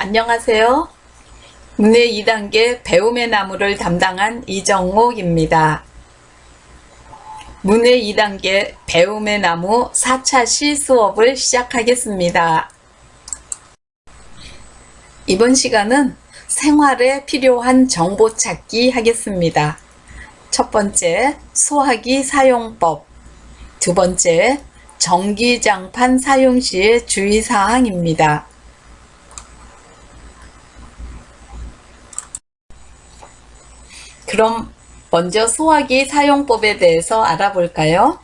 안녕하세요. 문해 2단계 배움의 나무를 담당한 이정옥입니다. 문해 2단계 배움의 나무 4차 시 수업을 시작하겠습니다. 이번 시간은 생활에 필요한 정보 찾기 하겠습니다. 첫 번째, 소화기 사용법. 두 번째, 전기장판 사용 시의 주의사항입니다. 그럼 먼저 소화기 사용법에 대해서 알아볼까요?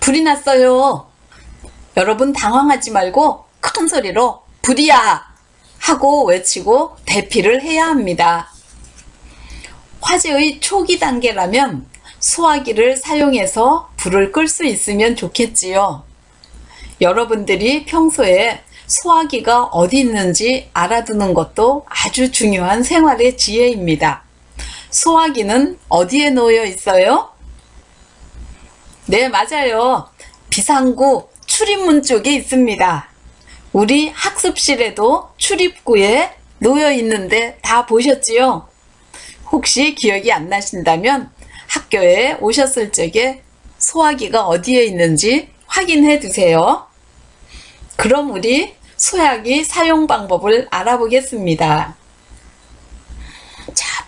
불이 났어요. 여러분 당황하지 말고 큰 소리로 불이야 하고 외치고 대피를 해야 합니다. 화재의 초기 단계라면 소화기를 사용해서 불을 끌 수 있으면 좋겠지요. 여러분들이 평소에 소화기가 어디 있는지 알아두는 것도 아주 중요한 생활의 지혜입니다. 소화기는 어디에 놓여 있어요? 네, 맞아요. 비상구 출입문 쪽에 있습니다. 우리 학습실에도 출입구에 놓여 있는데 다 보셨지요? 혹시 기억이 안 나신다면 학교에 오셨을 적에 소화기가 어디에 있는지 확인해 두세요. 그럼 우리 소화기 사용 방법을 알아보겠습니다.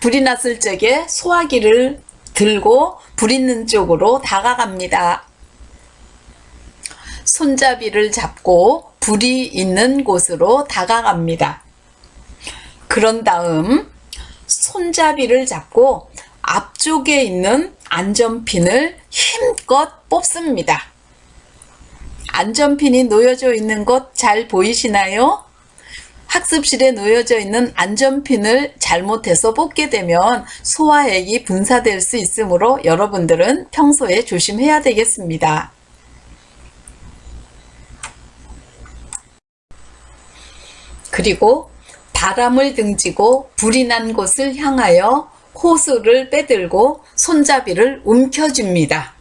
자, 불이 났을 적에 소화기를 들고 불 있는 쪽으로 다가갑니다. 손잡이를 잡고 불이 있는 곳으로 다가갑니다. 그런 다음 손잡이를 잡고 앞쪽에 있는 안전핀을 힘껏 뽑습니다. 안전핀이 놓여져 있는 것 잘 보이시나요? 학습실에 놓여져 있는 안전핀을 잘못해서 뽑게 되면 소화액이 분사될 수 있으므로 여러분들은 평소에 조심해야 되겠습니다. 그리고 바람을 등지고 불이 난 곳을 향하여 호수를 빼들고 손잡이를 움켜줍니다.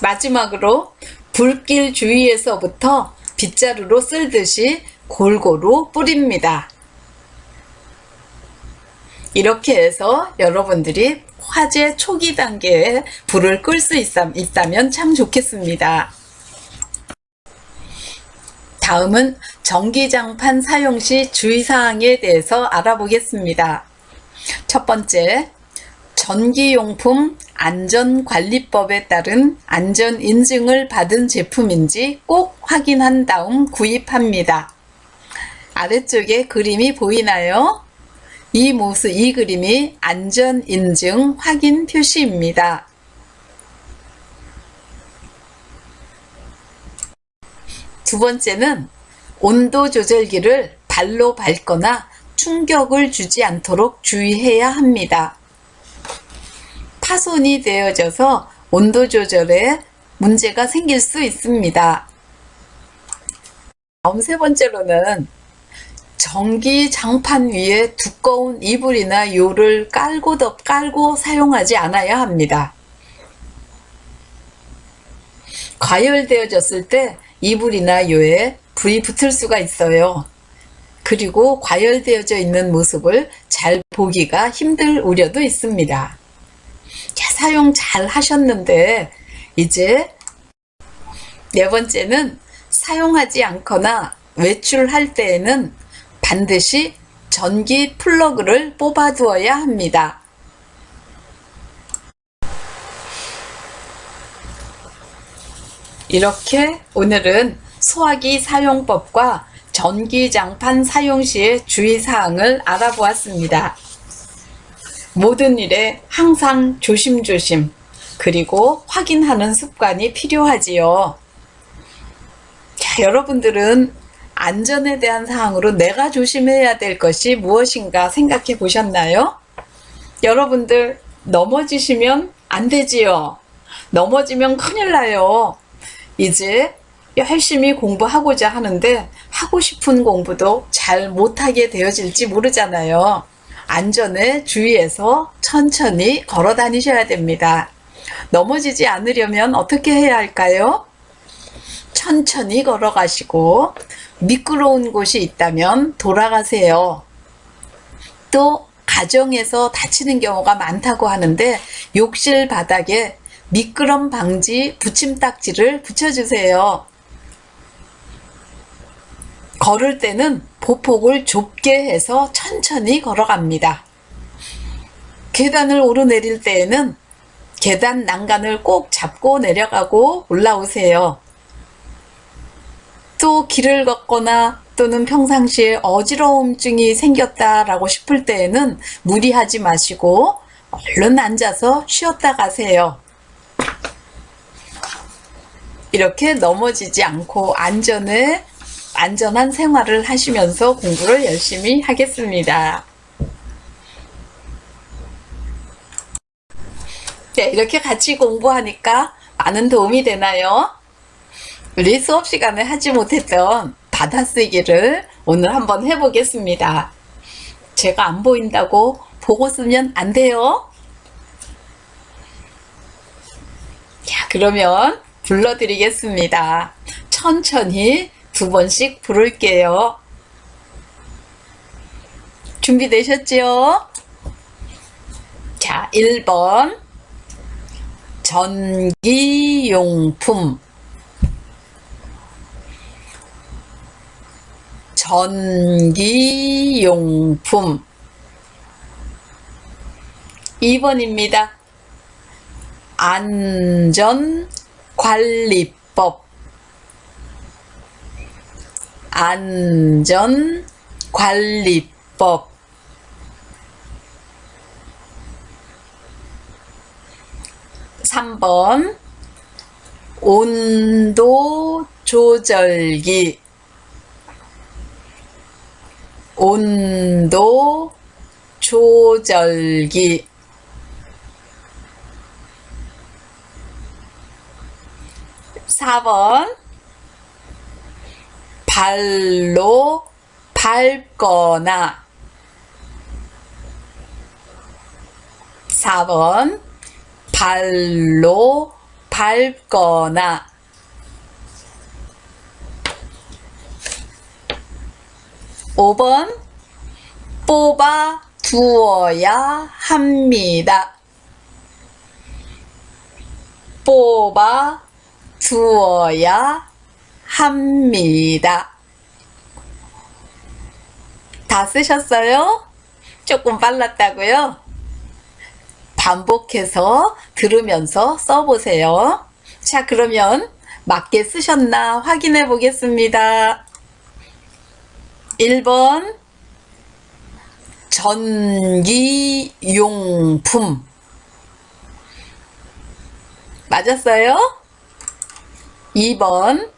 마지막으로 불길 주위에서부터 빗자루로 쓸듯이 골고루 뿌립니다. 이렇게 해서 여러분들이 화재 초기 단계에 불을 끌 수 있다면 참 좋겠습니다. 다음은 전기장판 사용 시 주의사항에 대해서 알아보겠습니다. 첫 번째, 전기용품 안전관리법에 따른 안전인증을 받은 제품인지 꼭 확인한 다음 구입합니다. 아래쪽에 그림이 보이나요? 이 모습, 이 그림이 안전인증 확인 표시입니다. 두 번째는 온도 조절기를 발로 밟거나 충격을 주지 않도록 주의해야 합니다. 파손이 되어져서 온도 조절에 문제가 생길 수 있습니다. 다음 세 번째로는 전기 장판 위에 두꺼운 이불이나 요를 깔고 덮 깔고 사용하지 않아야 합니다. 과열되어졌을 때 이불이나 요에 불이 붙을 수가 있어요. 그리고 과열되어져 있는 모습을 잘 보기가 힘들 우려도 있습니다. 자, 사용 잘 하셨는데 이제 네 번째는 사용하지 않거나 외출할 때에는 반드시 전기 플러그를 뽑아 두어야 합니다. 이렇게 오늘은 소화기 사용법과 전기장판 사용 시의 주의사항을 알아보았습니다. 모든 일에 항상 조심조심 그리고 확인하는 습관이 필요하지요. 자, 여러분들은 안전에 대한 사항으로 내가 조심해야 될 것이 무엇인가 생각해 보셨나요? 여러분들 넘어지시면 안 되지요. 넘어지면 큰일 나요. 이제 열심히 공부하고자 하는데 하고 싶은 공부도 잘 못하게 되어질지 모르잖아요. 안전에 주의해서 천천히 걸어 다니셔야 됩니다. 넘어지지 않으려면 어떻게 해야 할까요? 천천히 걸어가시고 미끄러운 곳이 있다면 돌아가세요. 또 가정에서 다치는 경우가 많다고 하는데 욕실 바닥에 미끄럼 방지 붙임딱지를 붙여주세요. 걸을 때는 보폭을 좁게 해서 천천히 걸어갑니다. 계단을 오르내릴 때에는 계단 난간을 꼭 잡고 내려가고 올라오세요. 또 길을 걷거나 또는 평상시에 어지러움증이 생겼다라고 싶을 때에는 무리하지 마시고 얼른 앉아서 쉬었다 가세요. 이렇게 넘어지지 않고 안전에 안전한 생활을 하시면서 공부를 열심히 하겠습니다. 네, 이렇게 같이 공부하니까 많은 도움이 되나요? 우리 수업 시간에 하지 못했던 받아쓰기를 오늘 한번 해보겠습니다. 제가 안 보인다고 보고 쓰면 안 돼요. 자, 그러면 불러드리겠습니다. 천천히 두 번씩 부를게요. 준비되셨죠? 자, 1번. 전기용품. 전기용품. 2번입니다. 안전관리법. 안전관리법. 3번 온도 조절기 온도 조절기 4번 발로 밟거나 4번 발로 밟거나 5번 뽑아 두어야 합니다. 뽑아 두어야 합니다. 다 쓰셨어요? 조금 빨랐다고요? 반복해서 들으면서 써보세요. 자, 그러면 맞게 쓰셨나 확인해 보겠습니다. 1번 전기용품 맞았어요? 2번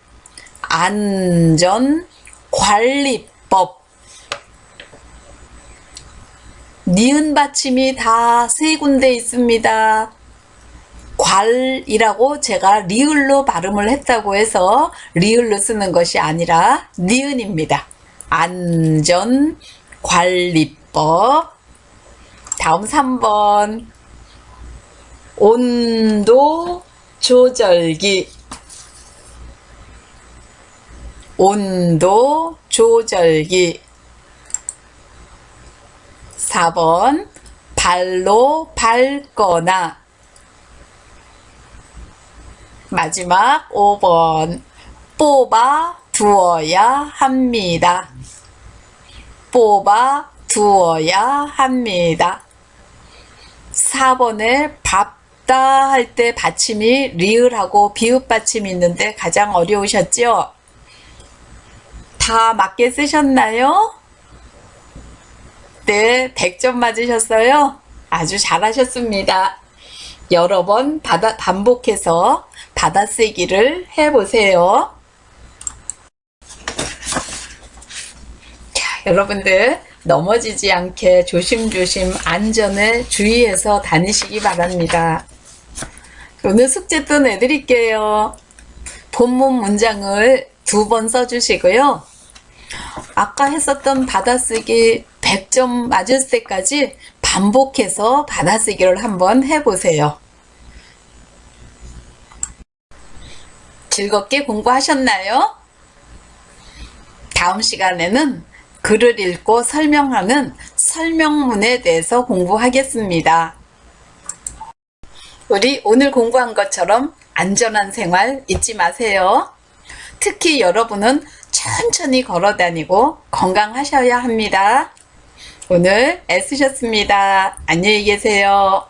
안전관리법 니은 받침이 다 세 군데 있습니다. 괄이라고 제가 리을로 발음을 했다고 해서 리을로 쓰는 것이 아니라 니은입니다. 안전관리법 다음 3번 온도 조절기 온도 조절기 4번 발로 밟거나 마지막 5번 뽑아 두어야 합니다. 뽑아 두어야 합니다. 4번에 밥다 할 때 받침이 리을하고 비읍 받침이 있는데 가장 어려우셨죠? 다 맞게 쓰셨나요? 네, 100점 맞으셨어요? 아주 잘하셨습니다. 여러 번 받아, 반복해서 받아쓰기를 해보세요. 자, 여러분들 넘어지지 않게 조심조심 안전에 주의해서 다니시기 바랍니다. 오늘 숙제 또 내드릴게요. 본문 문장을 두 번 써주시고요. 아까 했었던 받아쓰기 100점 맞을 때까지 반복해서 받아쓰기를 한번 해보세요. 즐겁게 공부하셨나요? 다음 시간에는 글을 읽고 설명하는 설명문에 대해서 공부하겠습니다. 우리 오늘 공부한 것처럼 안전한 생활 잊지 마세요. 특히 여러분은 천천히 걸어 다니고 건강하셔야 합니다. 오늘 애쓰셨습니다. 안녕히 계세요.